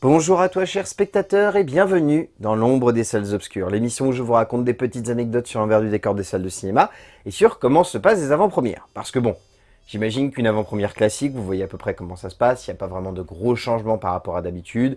Bonjour à toi chers spectateurs et bienvenue dans l'ombre des salles obscures, l'émission où je vous raconte des petites anecdotes sur l'envers du décor des salles de cinéma et sur comment se passent les avant-premières. Parce que bon, j'imagine qu'une avant-première classique, vous voyez à peu près comment ça se passe, il n'y a pas vraiment de gros changements par rapport à d'habitude.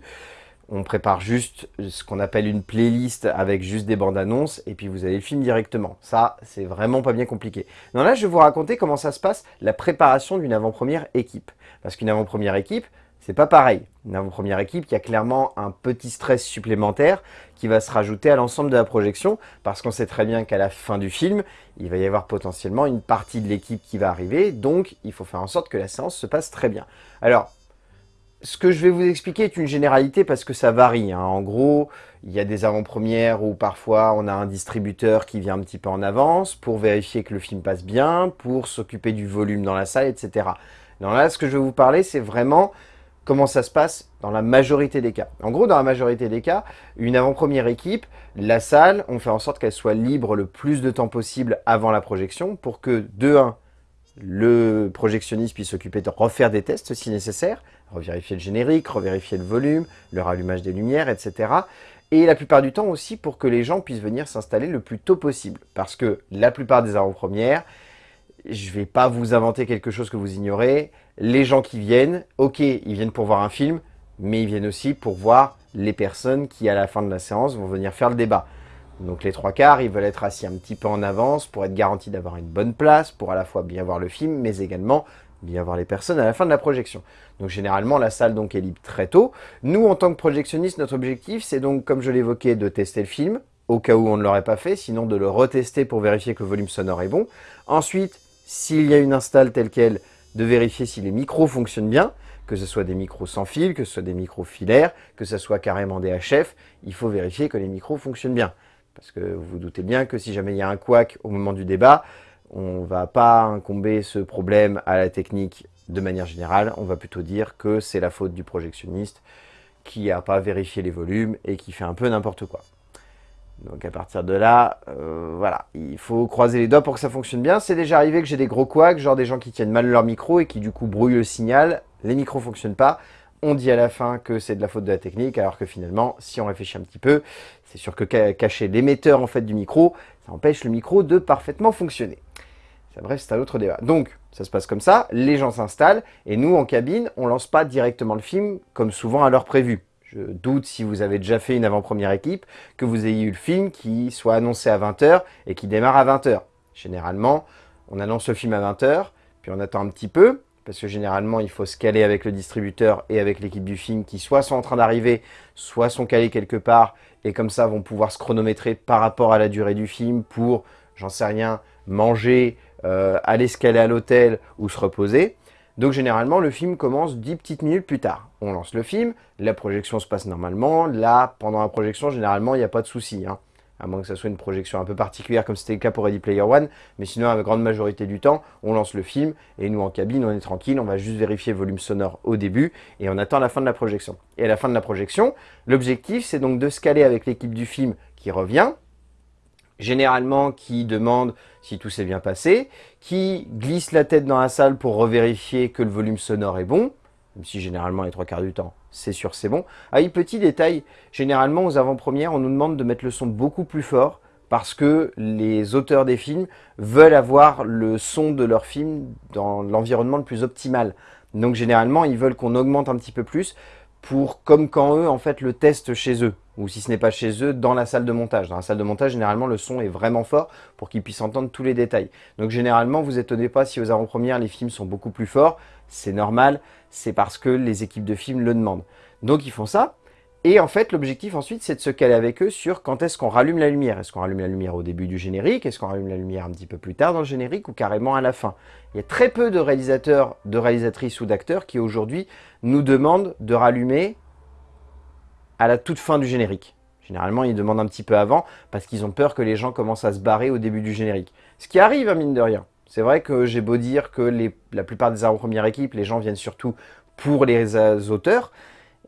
On prépare juste ce qu'on appelle une playlist avec juste des bandes annonces et puis vous avez le film directement. Ça, c'est vraiment pas bien compliqué. Non, là, je vais vous raconter comment ça se passe, la préparation d'une avant-première équipe. Parce qu'une avant-première équipe, c'est pas pareil. Une avant-première équipe qui a clairement un petit stress supplémentaire qui va se rajouter à l'ensemble de la projection parce qu'on sait très bien qu'à la fin du film, il va y avoir potentiellement une partie de l'équipe qui va arriver, donc il faut faire en sorte que la séance se passe très bien. Alors, ce que je vais vous expliquer est une généralité parce que ça varie. Hein. En gros, il y a des avant-premières où parfois on a un distributeur qui vient un petit peu en avance pour vérifier que le film passe bien, pour s'occuper du volume dans la salle, etc. Donc là, ce que je vais vous parler, c'est vraiment Comment ça se passe dans la majorité des cas En gros, dans la majorité des cas, une avant-première équipe, la salle, on fait en sorte qu'elle soit libre le plus de temps possible avant la projection pour que, de 1, le projectionniste puisse s'occuper de refaire des tests si nécessaire, revérifier le générique, revérifier le volume, le rallumage des lumières, etc. Et la plupart du temps aussi pour que les gens puissent venir s'installer le plus tôt possible. Parce que la plupart des avant-premières, je ne vais pas vous inventer quelque chose que vous ignorez. Les gens qui viennent, ok, ils viennent pour voir un film, mais ils viennent aussi pour voir les personnes qui, à la fin de la séance, vont venir faire le débat. Donc les trois quarts, ils veulent être assis un petit peu en avance pour être garantis d'avoir une bonne place, pour à la fois bien voir le film, mais également bien voir les personnes à la fin de la projection. Donc généralement, la salle donc est libre très tôt. Nous, en tant que projectionniste, notre objectif, c'est donc, comme je l'évoquais, de tester le film, au cas où on ne l'aurait pas fait, sinon de le retester pour vérifier que le volume sonore est bon. Ensuite, s'il y a une install telle qu'elle, de vérifier si les micros fonctionnent bien, que ce soit des micros sans fil, que ce soit des micros filaires, que ce soit carrément des HF, il faut vérifier que les micros fonctionnent bien. Parce que vous vous doutez bien que si jamais il y a un couac au moment du débat, on ne va pas incomber ce problème à la technique de manière générale, on va plutôt dire que c'est la faute du projectionniste qui n'a pas vérifié les volumes et qui fait un peu n'importe quoi. Donc à partir de là, euh, voilà, il faut croiser les doigts pour que ça fonctionne bien. C'est déjà arrivé que j'ai des gros couacs, genre des gens qui tiennent mal leur micro et qui du coup brouillent le signal. Les micros ne fonctionnent pas. On dit à la fin que c'est de la faute de la technique, alors que finalement, si on réfléchit un petit peu, c'est sûr que cacher l'émetteur en fait du micro, ça empêche le micro de parfaitement fonctionner. Bref, c'est un autre débat. Donc, ça se passe comme ça, les gens s'installent, et nous, en cabine, on lance pas directement le film, comme souvent à l'heure prévue. Je doute si vous avez déjà fait une avant-première équipe, que vous ayez eu le film qui soit annoncé à 20h et qui démarre à 20h. Généralement, on annonce le film à 20h, puis on attend un petit peu, parce que généralement, il faut se caler avec le distributeur et avec l'équipe du film qui soit sont en train d'arriver, soit sont calés quelque part, et comme ça vont pouvoir se chronométrer par rapport à la durée du film pour, j'en sais rien, manger, euh, aller se caler à l'hôtel ou se reposer. Donc généralement, le film commence 10 petites minutes plus tard. On lance le film, la projection se passe normalement. Là, pendant la projection, généralement, il n'y a pas de souci. Hein. À moins que ce soit une projection un peu particulière, comme c'était le cas pour Ready Player One. Mais sinon, la grande majorité du temps, on lance le film. Et nous, en cabine, on est tranquille. On va juste vérifier le volume sonore au début. Et on attend la fin de la projection. Et à la fin de la projection, l'objectif, c'est donc de se caler avec l'équipe du film qui revient généralement qui demande si tout s'est bien passé, qui glisse la tête dans la salle pour revérifier que le volume sonore est bon, même si généralement les trois quarts du temps, c'est sûr c'est bon. Ah oui, petit détail, généralement aux avant-premières, on nous demande de mettre le son beaucoup plus fort parce que les auteurs des films veulent avoir le son de leur film dans l'environnement le plus optimal. Donc généralement, ils veulent qu'on augmente un petit peu plus pour, comme quand eux, en fait, le testent chez eux ou si ce n'est pas chez eux, dans la salle de montage. Dans la salle de montage, généralement, le son est vraiment fort pour qu'ils puissent entendre tous les détails. Donc généralement, vous étonnez pas si aux avant-premières, les films sont beaucoup plus forts. C'est normal, c'est parce que les équipes de films le demandent. Donc ils font ça. Et en fait, l'objectif ensuite, c'est de se caler avec eux sur quand est-ce qu'on rallume la lumière. Est-ce qu'on rallume la lumière au début du générique? Est-ce qu'on rallume la lumière un petit peu plus tard dans le générique ou carrément à la fin? Il y a très peu de réalisateurs, de réalisatrices ou d'acteurs qui aujourd'hui nous demandent de rallumer à la toute fin du générique. Généralement, ils demandent un petit peu avant parce qu'ils ont peur que les gens commencent à se barrer au début du générique. Ce qui arrive, à hein, mine de rien. C'est vrai que j'ai beau dire que la plupart des avant-premières équipes, les gens viennent surtout pour les auteurs.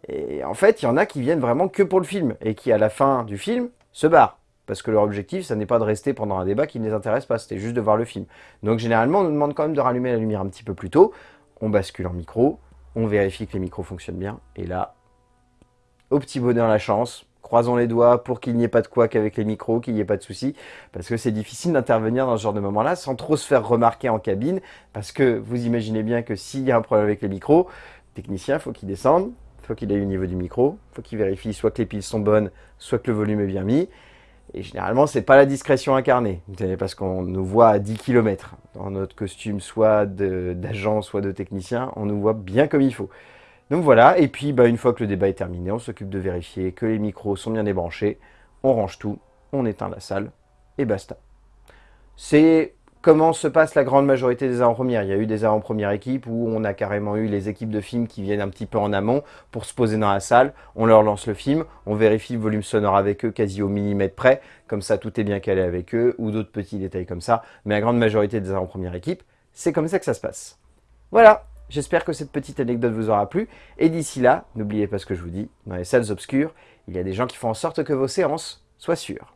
Et en fait, il y en a qui viennent vraiment que pour le film et qui, à la fin du film, se barrent. Parce que leur objectif, ça n'est pas de rester pendant un débat qui ne les intéresse pas, c'était juste de voir le film. Donc généralement, on nous demande quand même de rallumer la lumière un petit peu plus tôt. On bascule en micro, on vérifie que les micros fonctionnent bien. Et là, au petit bonheur la chance. Croisons les doigts pour qu'il n'y ait pas de couac avec les micros, qu'il n'y ait pas de soucis, parce que c'est difficile d'intervenir dans ce genre de moment-là sans trop se faire remarquer en cabine, parce que vous imaginez bien que s'il y a un problème avec les micros, le technicien, faut qu'il descende, faut qu'il aille au niveau du micro, faut qu'il vérifie soit que les piles sont bonnes, soit que le volume est bien mis, et généralement, c'est pas la discrétion incarnée, parce qu'on nous voit à 10 km. Dans notre costume, soit d'agent, soit de technicien, on nous voit bien comme il faut. Donc voilà, et puis bah, une fois que le débat est terminé, on s'occupe de vérifier que les micros sont bien débranchés, on range tout, on éteint la salle, et basta. C'est comment se passe la grande majorité des avant-premières. Il y a eu des avant-premières équipes où on a carrément eu les équipes de films qui viennent un petit peu en amont pour se poser dans la salle. On leur lance le film, on vérifie le volume sonore avec eux quasi au millimètre près. Comme ça, tout est bien calé avec eux ou d'autres petits détails comme ça. Mais la grande majorité des avant-premières équipes, c'est comme ça que ça se passe. Voilà, j'espère que cette petite anecdote vous aura plu. Et d'ici là, n'oubliez pas ce que je vous dis, dans les salles obscures, il y a des gens qui font en sorte que vos séances soient sûres.